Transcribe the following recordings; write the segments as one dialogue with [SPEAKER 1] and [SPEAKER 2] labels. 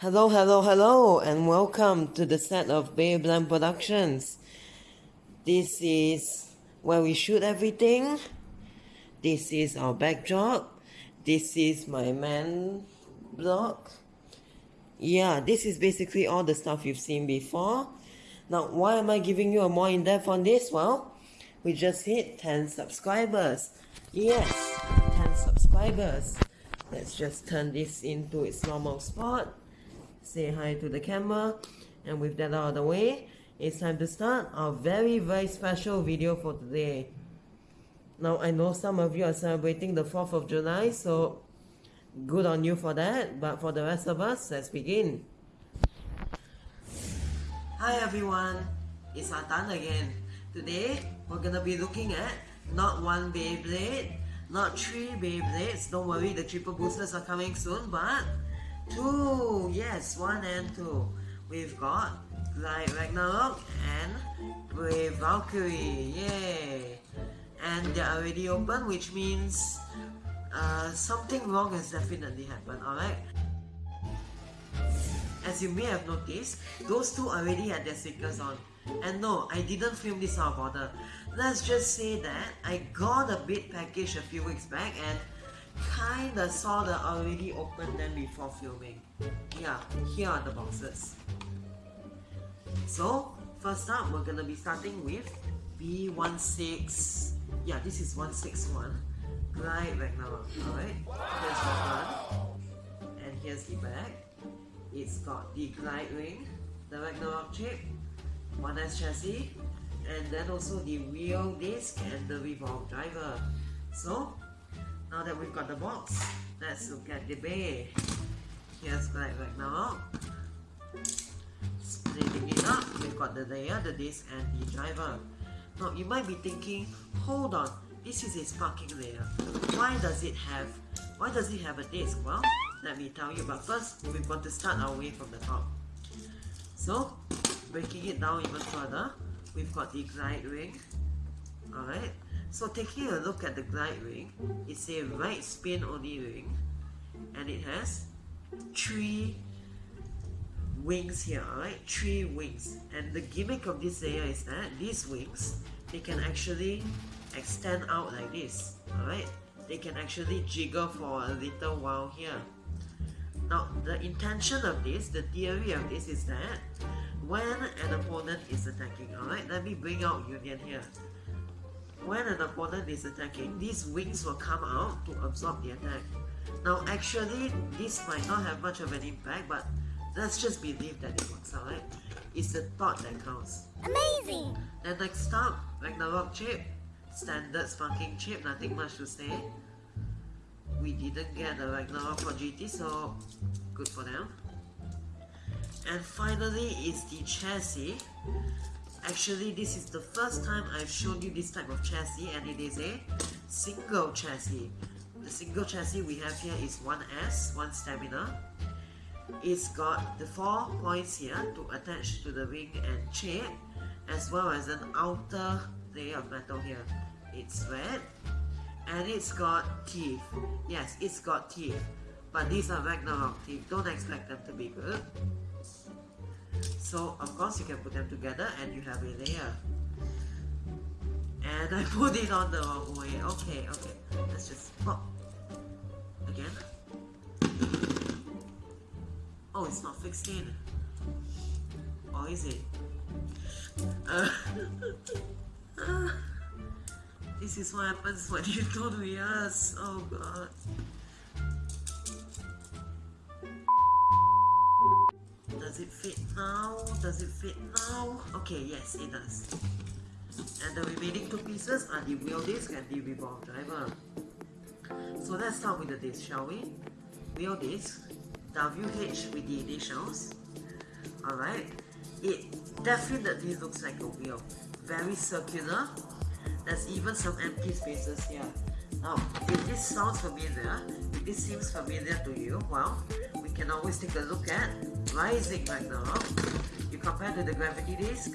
[SPEAKER 1] Hello, hello, hello, and welcome to the set of Babeland Productions. This is where we shoot everything. This is our backdrop. This is my man block. Yeah, this is basically all the stuff you've seen before. Now, why am I giving you a more in-depth on this? Well, we just hit 10 subscribers. Yes, 10 subscribers. Let's just turn this into its normal spot. Say hi to the camera. And with that out of the way, it's time to start our very, very special video for today. Now, I know some of you are celebrating the 4th of July, so good on you for that. But for the rest of us, let's begin. Hi everyone, it's Atan again. Today, we're gonna be looking at not one Beyblade, not three Beyblades, don't worry, the triple boosters are coming soon, but two, yes, one and two. We've got Glide Ragnarok and Brave Valkyrie, yay! And they're already open, which means uh, something wrong has definitely happened, alright? As you may have noticed, those two already had their stickers on. And no, I didn't film this out of order. Let's just say that I got a bit package a few weeks back and kinda saw the already opened them before filming. Yeah, here are the boxes. So, first up, we're gonna be starting with B16. Yeah, this is 161. Glide Ragnarok, alright? Here's the front. And here's the back. It's got the glide ring, the Ragnarok chip, 1S chassis, and then also the wheel disc and the revolve driver. So, now that we've got the box, let's look at the bay. Here's Glide Ragnarok. Splitting it up, we've got the layer, the disc, and the driver. Now, you might be thinking, hold on, this is a sparking layer. Why does it have, why does it have a disc? Well, let me tell you, but first, we've got to start our way from the top. So, breaking it down even further, we've got the glide ring. Alright, so taking a look at the glide ring, it's a right spin only ring, and it has three wings here, alright? Three wings. And the gimmick of this layer is that these wings, they can actually extend out like this, alright? They can actually jiggle for a little while here. Now, the intention of this, the theory of this is that when an opponent is attacking, alright, let me bring out Union here. When an opponent is attacking, these wings will come out to absorb the attack. Now actually, this might not have much of an impact, but let's just believe that it works, alright? It's the thought that counts.
[SPEAKER 2] Amazing!
[SPEAKER 1] Then next up, Ragnarok chip. Standard sparking chip, nothing much to say. We didn't get a Ragnarok for GT, so good for them. And finally is the chassis. Actually, this is the first time I've shown you this type of chassis and it is a single chassis. The single chassis we have here is 1S, 1 stamina. It's got the 4 points here to attach to the wing and chip as well as an outer layer of metal here. It's red and it's got teeth. Yes, it's got teeth. But these are Ragnarok teeth. Don't expect them to be good. So of course you can put them together and you have a layer. And I put it on the wrong way. Okay, okay. Let's just pop. Again. Oh, it's not fixed in. Or is it? Uh, this is what happens when you don't rehearse. Oh god. Fit now? Does it fit now? Okay, yes, it does. And the remaining two pieces are the wheel disc and the revolve driver. So let's start with the disc, shall we? Wheel disc, WH with the initials. Alright, it definitely looks like a wheel. Very circular. There's even some empty spaces here. Now, if this sounds familiar, if this seems familiar to you, well, we can always take a look at Rising right now. You compare to the Gravity Disc,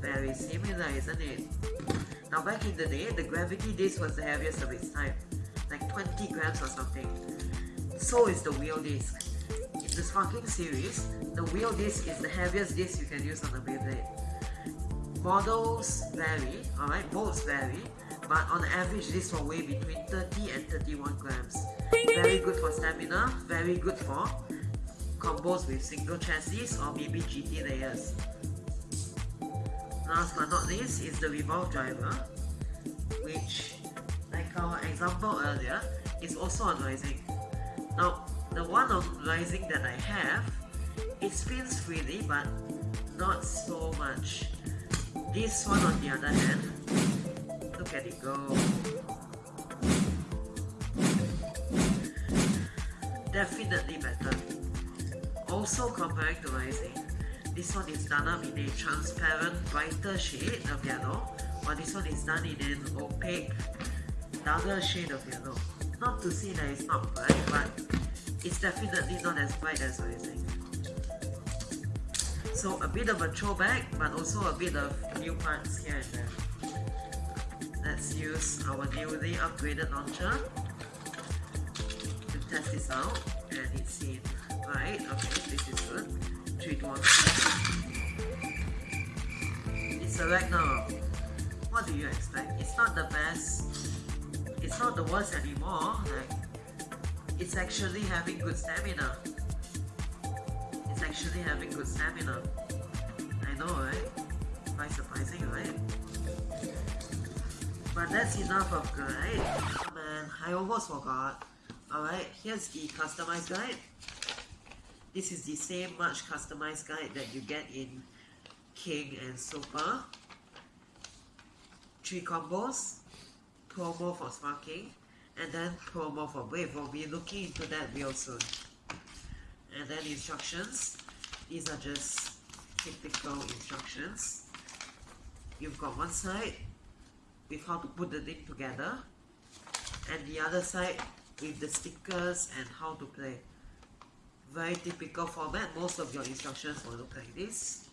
[SPEAKER 1] very similar, isn't it? Now back in the day, the Gravity Disc was the heaviest of its time, like 20 grams or something. So is the Wheel Disc. It the Sparking series, the wheel disc is the heaviest disc you can use on the Beyblade. Models vary, alright, molds vary, but on average this will weigh between 30 and 31 grams. Very good for stamina, very good for combos with single chassis or maybe GT layers. Last but not least is the revolve driver, which, like our example earlier, is also on rising. Now, the one on rising that I have, it spins freely but not so much. This one on the other hand, look at it go. Definitely better. Also comparing to rising, this one is done up in a transparent brighter shade of yellow while this one is done in an opaque darker shade of yellow. Not to say that it's not bright but it's definitely not as bright as rising. So a bit of a throwback but also a bit of new parts here and there. Let's use our newly upgraded launcher to test this out. And it's right. Okay this is good. 3 to 1 it's a Ragnarok what do you expect? It's not the best. It's not the worst anymore. Like it's actually having good stamina. It's actually having good stamina. I know right? Quite surprising right but that's enough of guide oh, man I almost forgot alright here's the customized guide this is the same much customized guide that you get in King and Super. Three combos, promo for Sparking, and then promo for wave. We'll be looking into that real soon. And then instructions. These are just typical instructions. You've got one side with how to put the thing together, and the other side with the stickers and how to play very typical format. Most of your instructions will look like this.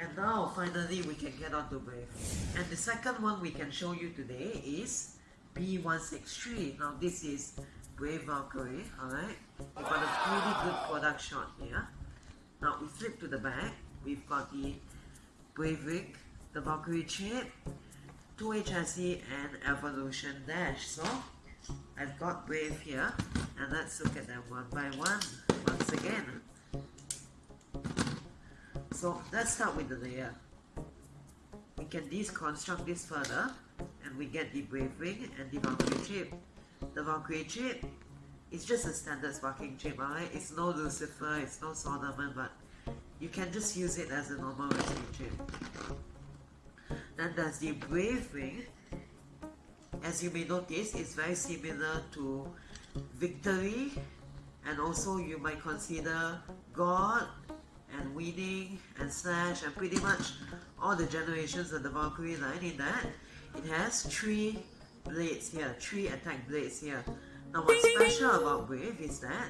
[SPEAKER 1] And now finally we can get on to Brave. And the second one we can show you today is B163. Now this is Brave Valkyrie, alright? We've got a pretty good product shot here. Now we flip to the back. We've got the Brave Ring, the Valkyrie chip, 2 chassis and Evolution Dash. So I've got Brave here and let's look at them one by one once again. So let's start with the layer. We can deconstruct this further and we get the Brave Ring and the Valkyrie chip. The Valkyrie chip is just a standard sparking chip, alright? It's no Lucifer, it's no Solomon, but you can just use it as a normal wrestling chip. Then there's the Brave Ring. As you may notice, it's very similar to Victory and also you might consider God and Winning and Slash and pretty much all the generations of the Valkyrie line in that it has three blades here, three attack blades here. Now what's special about Brave is that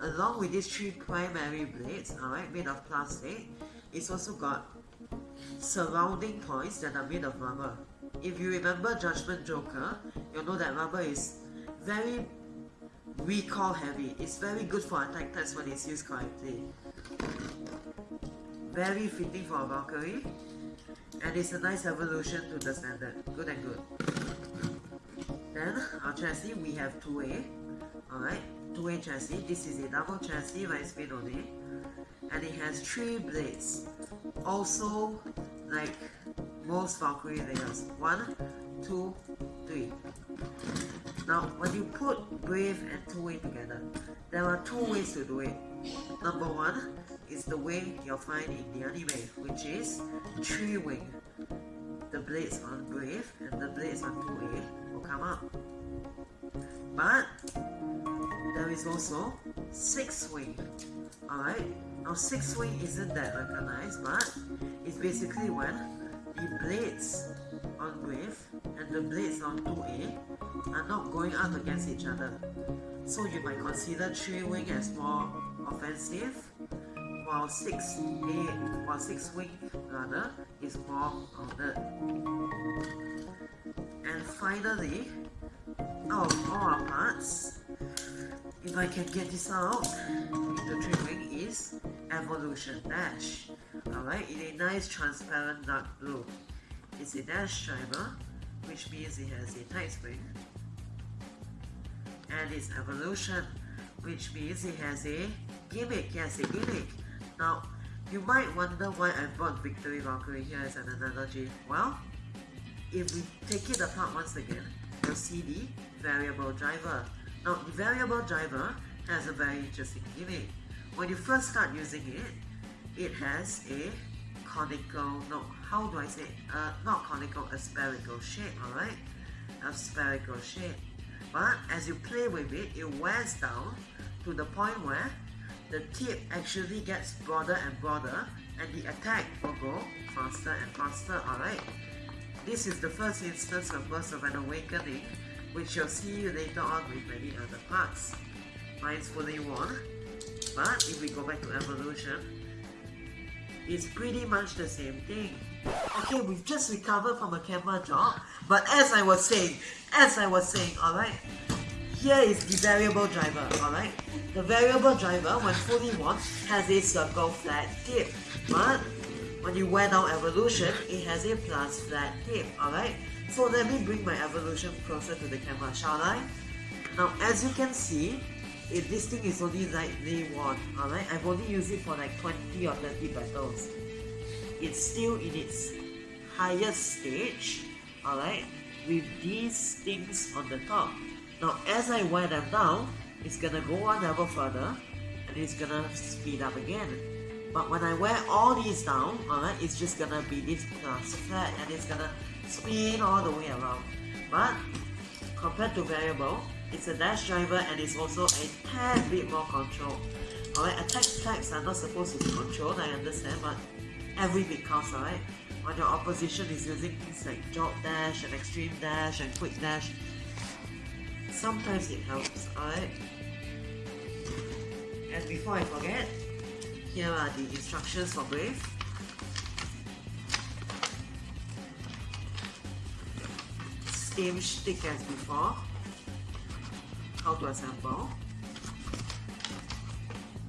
[SPEAKER 1] along with these three primary blades, alright, made of plastic, it's also got surrounding points that are made of rubber. If you remember Judgment Joker, you'll know that rubber is very recoil heavy. It's very good for attack when it's used correctly. Very fitting for a Valkyrie. And it's a nice evolution to the standard. Good and good. Then, our chassis, we have 2A. Alright, 2A chassis. This is a double chassis by spin only. And it has 3 blades. Also, like most Valkyrie layers. 1, 2, 3. Now, when you put Brave and 2A together, there are two ways to do it. Number one is the way you'll find in the anime, which is three-wing. The blades on Brave and the blades on 2A will come up. But, there is also six-wing. Alright? Now, six-wing isn't that recognized, but it's basically when the blades on Brave and the blades on 2A are not going up against each other. So you might consider 3-wing as more offensive, while 6A, while 6-wing rather, is more grounded. And finally, out of all our parts, if I can get this out, the 3-wing is Evolution Dash. Alright, in a nice transparent dark blue. It's a dash driver, which means it has a tight spring. And it's Evolution, which means it has a gimmick. Yes, a gimmick. Now, you might wonder why I brought Victory Valkyrie here as an analogy. Well, if we take it apart once again, you'll see the variable driver. Now, the variable driver has a very interesting gimmick. When you first start using it, it has a conical, no, how do I say, uh, not conical, a spherical shape, alright? A spherical shape. But as you play with it, it wears down to the point where the tip actually gets broader and broader and the attack will go faster and faster, alright? This is the first instance of Burst of an Awakening, which you'll see later on with many other parts. Mine's fully worn, but if we go back to Evolution, it's pretty much the same thing. Okay, we've just recovered from a camera job, but as I was saying, as I was saying, alright, here is the variable driver, alright? The variable driver, when fully worn, has a circle flat tip, but when you wear down evolution, it has a plus flat tip, alright? So let me bring my evolution closer to the camera, shall I? Now, as you can see, if this thing is only lightly worn, alright? I've only used it for like 20 or 30 battles. It's still in its highest stage, alright? With these things on the top. Now, as I wear them down, it's gonna go one level further, and it's gonna speed up again. But when I wear all these down, alright, it's just gonna be this plus flat, and it's gonna spin all the way around. But, compared to variable, it's a dash driver and it's also a tad bit more control. Alright, attack types are not supposed to be controlled, I understand, but every bit counts, alright? When your opposition is using things like jolt dash and extreme dash and quick dash, sometimes it helps, alright? And before I forget, here are the instructions for Brave. Same stick as before how to assemble,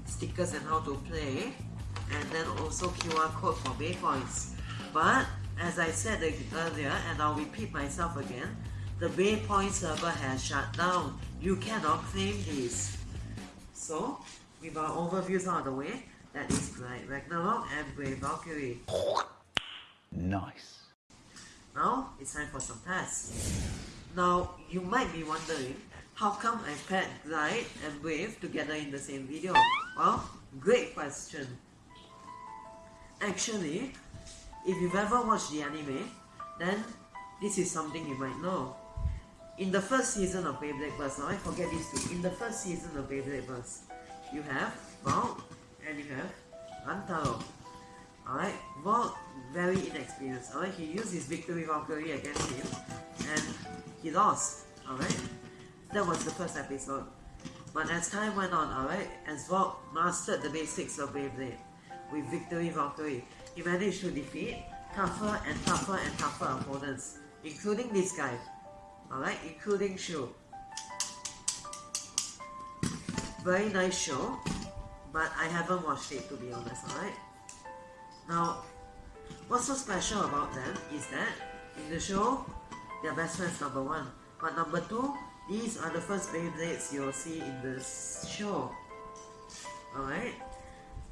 [SPEAKER 1] stickers and how to play, and then also QR code for BeyPoints. But as I said earlier, and I'll repeat myself again, the BeyPoint server has shut down. You cannot claim this. So, with our overviews out of the way, that is Glide Ragnarok and Brave Valkyrie.
[SPEAKER 2] Nice.
[SPEAKER 1] Now, it's time for some tests. Now, you might be wondering, how come I paired Glide and Brave together in the same video? Well, great question. Actually, if you've ever watched the anime, then this is something you might know. In the first season of Beyblade Burst, now I forget these two. In the first season of Beyblade Burst, you have Valt and you have Rantaro. Alright, Valt very inexperienced. Alright, he used his victory Valkyrie against him and he lost. Alright, that was the first episode. But as time went on, alright, as Valt mastered the basics of Beyblade with Victory victory, he managed to defeat tougher and tougher and tougher opponents, including this guy, alright, including Shu. Very nice show, but I haven't watched it to be honest, alright? Now, what's so special about them is that in the show, they're best friends number one. But number two, these are the first Beyblades you'll see in this show. Alright?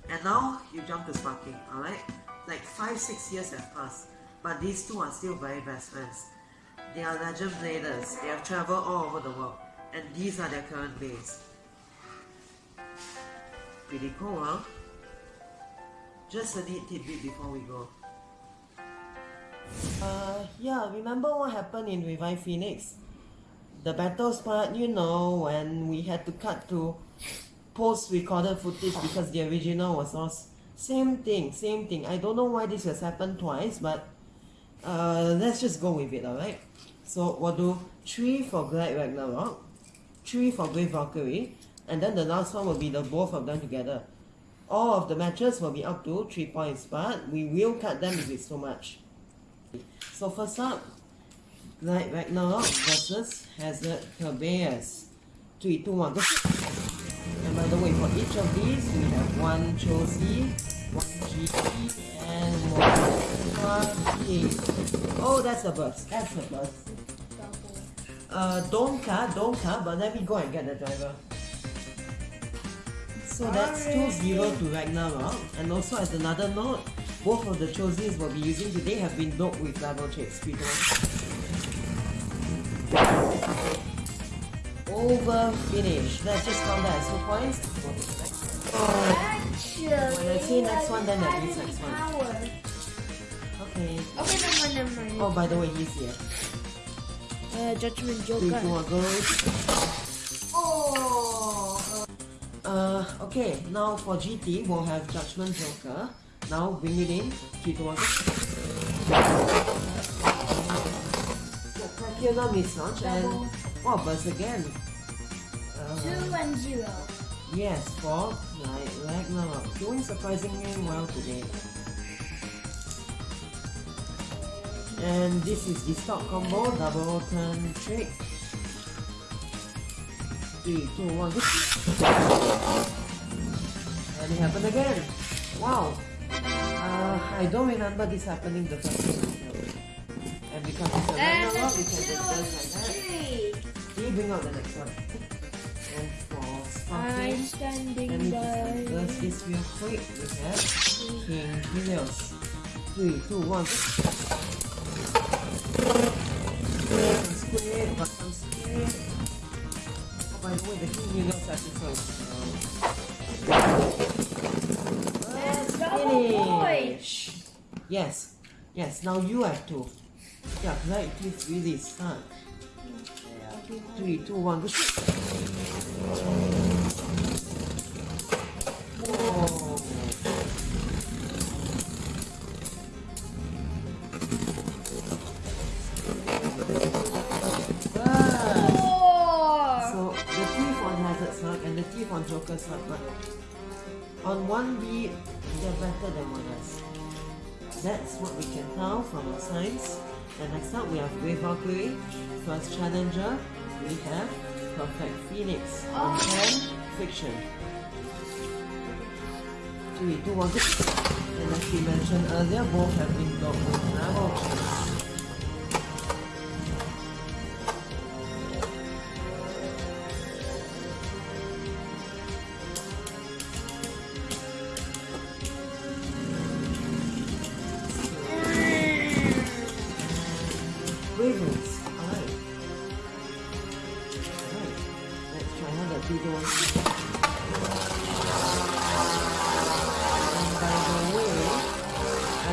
[SPEAKER 1] And now you jump to Sparking, alright? Like 5-6 years have passed, but these two are still very best friends. They are legend bladers, they have traveled all over the world, and these are their current base. Pretty cool, huh? Just a neat tidbit before we go. Uh, yeah, remember what happened in Revive Phoenix? The battles part, you know, when we had to cut to post-recorded footage because the original was lost. Same thing, same thing. I don't know why this has happened twice, but uh, let's just go with it, alright? So we'll do 3 for Glide Ragnarok, 3 for Brave Valkyrie, and then the last one will be the both of them together. All of the matches will be up to 3 points, but we will cut them if it's too much. So first up, Glide Ragnarok versus Hazard Kerbeus. 3, 2, 1, go! Remember by the way, for each of these, we have one Cho-Z, one GT, and one. Oh, that's a burst. That's a burst. Uh, Donka, Donka, but let me go and get the driver. So that's 2-0 to Ragnarok. And also as another note, both of the Cho-Zs we'll be using today have been doped with level checks. Three Over finish. Let's just count that as two points.
[SPEAKER 3] Actually,
[SPEAKER 1] When I say next one, then that means next one. Okay.
[SPEAKER 3] Okay, never mind, never mind.
[SPEAKER 1] Oh, by the way, he's here.
[SPEAKER 3] Uh, Judgment
[SPEAKER 1] Three,
[SPEAKER 3] Joker.
[SPEAKER 1] two, one, go.
[SPEAKER 3] Oh.
[SPEAKER 1] Uh, okay, now for GT, we'll have Judgment Joker. Now bring it in. Three, two, one, go. Spectacular mislaunch and oh, burst again. Uh,
[SPEAKER 3] Two and zero.
[SPEAKER 1] yes, for Glide Ragnarok, doing surprisingly well today. And this is the stock combo, double turn trick. Three, two, one, go. And it happened again. Wow. Uh, I don't remember this happening the first time. And because it's a Ragnarok, we can just like that. Can you bring out the next one?
[SPEAKER 3] I'm standing by.
[SPEAKER 1] just burst this real quick. We have King Helios. Three, two, one. Some squid, got some squid. Oh, by the way, the King Helios episode.
[SPEAKER 3] Let's
[SPEAKER 1] Uh,
[SPEAKER 3] double
[SPEAKER 1] finish. Yes, yes. Now you have to. Yeah, right. Please really start. Three, two, one, go. Whoa. They're better than one. That's what we can tell from our signs. And next up we have Valkyrie. First challenger, we have Perfect Phoenix. On 10, Fiction. 3, 2, 1, go. And as we mentioned earlier, both have been got with level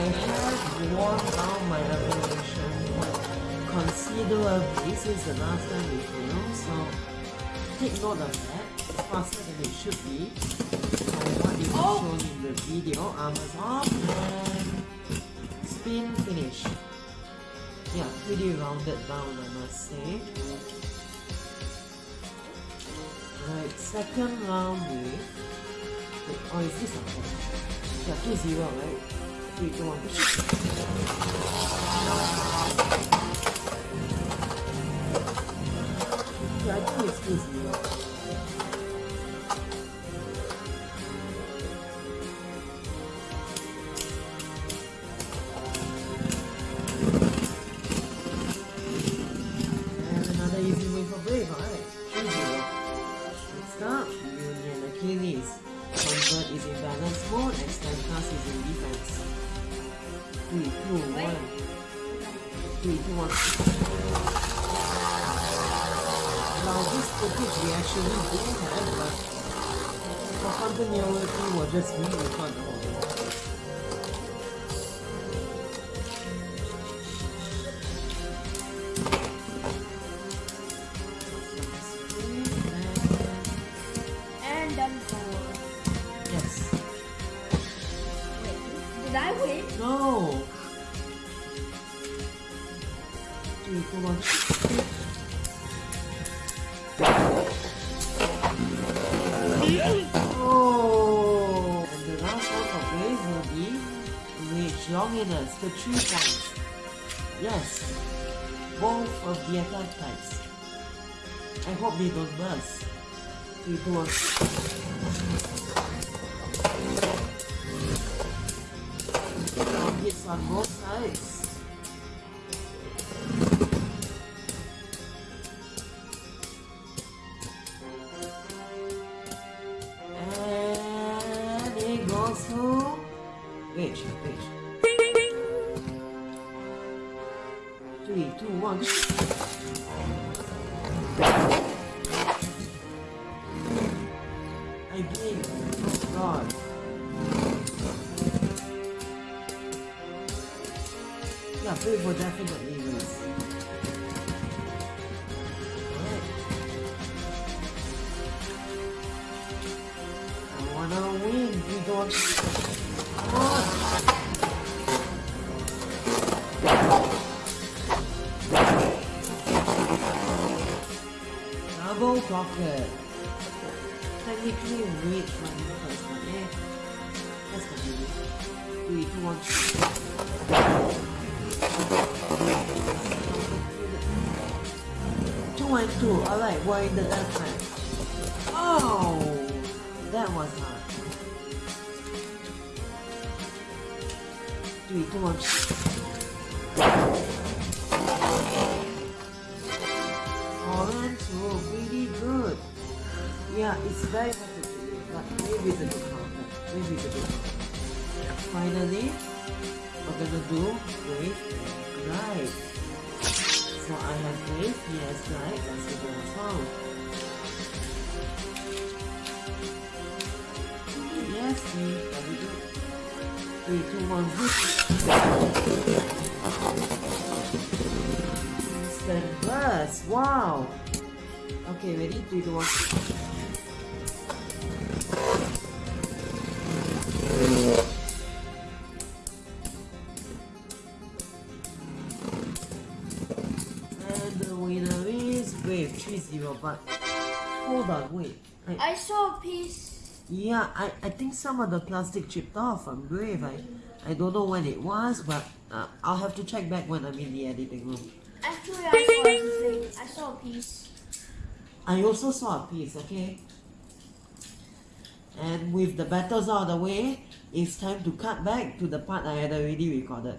[SPEAKER 1] I have worn down my revelation quite this is the last time we filmed, so take note of that. Faster than it should be. From what is
[SPEAKER 3] Oh.
[SPEAKER 1] shown in the video, armors and spin finish. Yeah, pretty rounded down, I must say. Right, second round with. Wait, oh, is this a Yeah, 2 0, right? 3 2 1. Yeah, I think it's 2 we'll just re-record the whole thing.
[SPEAKER 3] And done for.
[SPEAKER 1] Yes.
[SPEAKER 3] Wait, did I win?
[SPEAKER 1] No. Three, two, one. Oh. Longinus, the three points. Yes. Both of the attack types. I hope they don't two, one. Now hits on both sides. Again, oh God. Yeah, Brave will definitely And two. Alright, we're the side. Oh, that was hard. Three, two, one. And two. Really good. Yeah, it's very hard to do, but maybe it's a good counter. Maybe it's a good. Finally, we're gonna do Brave and glide. I have Brave, yes, glide, that's the go as well. Yes, me, very good. Three, two, one, zip. Instant burst, wow. Okay, ready? Three, two, one. Brave 3-0, but hold on, wait. I,
[SPEAKER 3] I saw a piece.
[SPEAKER 1] yeah, I, I think some of the plastic chipped off from Brave. I, I don't know when it was, but uh, I'll have to check back when I'm in the editing room.
[SPEAKER 3] Actually, I saw everything. I saw a piece.
[SPEAKER 1] I also saw a piece, okay? And with the battles out of the way, it's time to cut back to the part I had already recorded.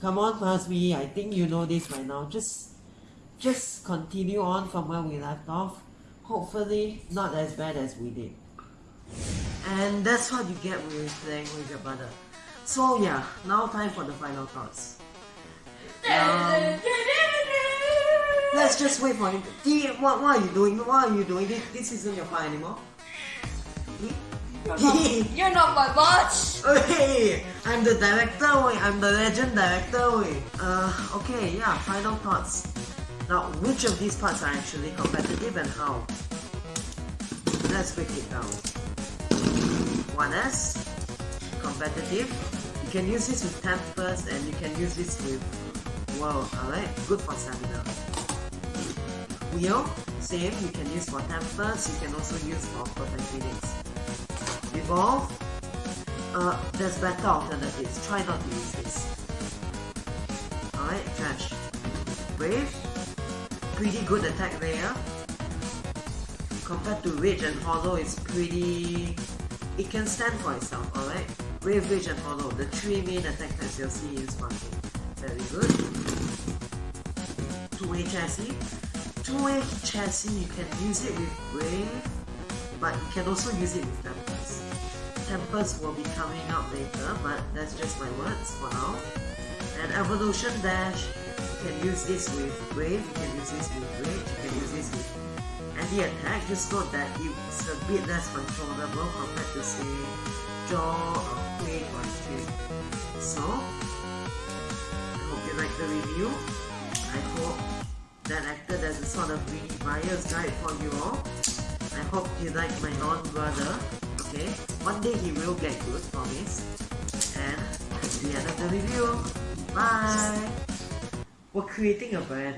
[SPEAKER 1] Come on, Pasmi, I think you know this by now. Just just continue on from where we left off. Hopefully not as bad as we did. And that's what you get with playing with your brother. So yeah, now time for the final thoughts. Um, Let's just wait for him. T, what, what are you doing? What are you doing? This, this isn't your part anymore.
[SPEAKER 3] You're not, you're not my boss.
[SPEAKER 1] Hey, I'm the director. I'm the legend director. Uh, okay, yeah, final thoughts. Now, which of these parts are actually competitive and how? Let's break it down. 1S, competitive. You can use this with Tempest and you can use this with Wow, alright, good for stamina. Wheel, same, you can use for Tempest, you can also use for perfect phoenix. Evolve, uh, there's better alternatives, try not to use this. Alright, trash. Brave, pretty good attack there. Compared to Rage and Hollow, it's pretty... It can stand for itself, alright? Brave, Rage and Hollow, the three main attack types you'll see in Sparking. Very good. 2A chassis. 2A chassis, you can use it with Brave, but you can also use it with Tempest. Tempest will be coming up later, but that's just my words for now. And Evolution Dash, you can use this with Brave, you can use this with Rage, you can use this with any attack. Just note that it's a bit less controllable compared to say Jaw or Quake or Twin. So, I hope you like the review. I hope that acted as a sort of buyer's guide for you all. I hope you like my non-brother. Okay, one day he will get good, promise. And the end of the review. Bye. We're creating a brand.